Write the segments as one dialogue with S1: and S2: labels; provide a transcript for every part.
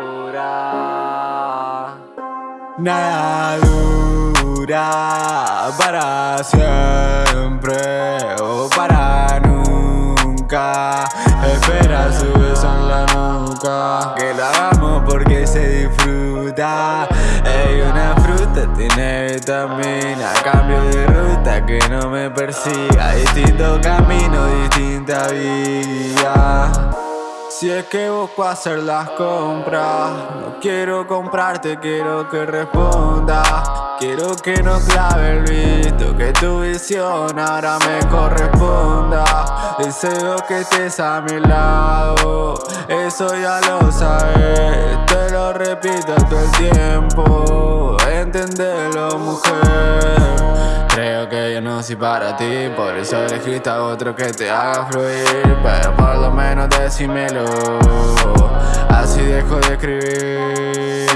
S1: dura. Nada dura para siempre o para nunca. Espera su beso en la nuca. Que la hagamos porque se disfruta. Ey, una fruta tiene vitamina. Cambio de ruta que no me persiga. Distinto camino, distinta vía. Si es que busco hacer las compras, no quiero comprarte, quiero que responda. Quiero que no clave el visto, que tu visión ahora me corresponda. Deseo que estés a mi lado, eso ya lo sabes. Te lo repito todo el tiempo, entendelo, mujer. Creo que yo no soy para ti, por eso elegiste a otro que te haga fluir. Pero por lo menos decímelo, así dejo de escribir.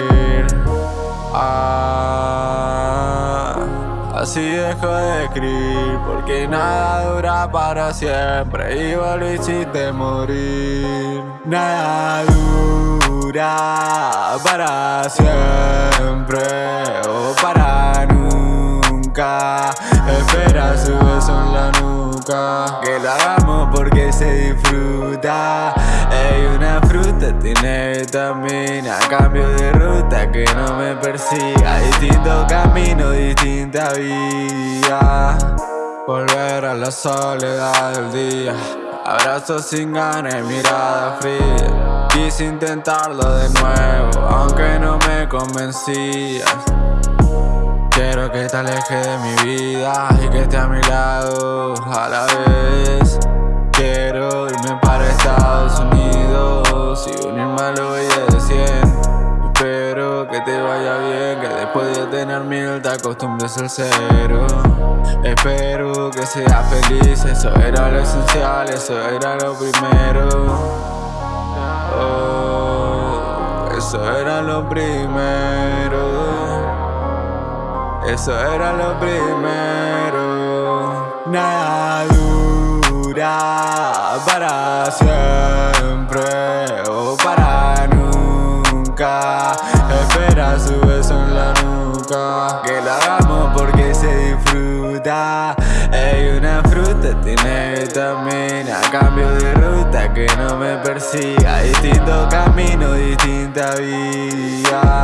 S1: Ah, así dejo de escribir, porque nada dura para siempre. Y vos lo hiciste morir. Nada dura para siempre o para nunca. Espera su beso en la nuca. Que porque se disfruta. Ey, una fruta tiene vitamina. Cambio de ruta que no me persiga. Distinto camino, distinta vía. Volver a la soledad del día. Abrazos sin ganas y mirada fría. Quise intentarlo de nuevo, aunque no me convencías. Quiero que te aleje de mi vida y que esté a mi lado a la vez. Que después de tener mil te acostumbres al cero. Espero que seas feliz, eso era lo esencial, eso era lo primero. Oh, eso era lo primero. Eso era lo primero. Nada dura para siempre Que lo hagamos porque se disfruta. Ey, una fruta tiene vitamina. Cambio de ruta que no me persiga. Distinto camino, distinta vía.